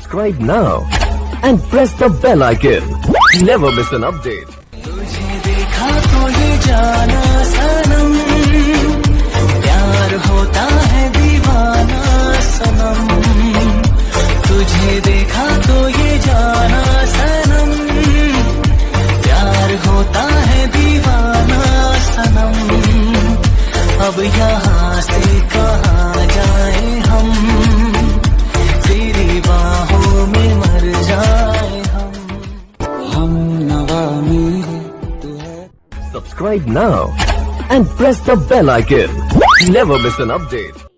Subscribe now and press the bell icon. Never miss an update. तुझे देखा तो ये प्यार होता है तुझे देखा तो ये प्यार होता है दीवाना सनम। अब यहाँ से कहाँ जाए Subscribe now and press the bell icon. Never miss an update.